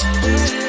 Yeah.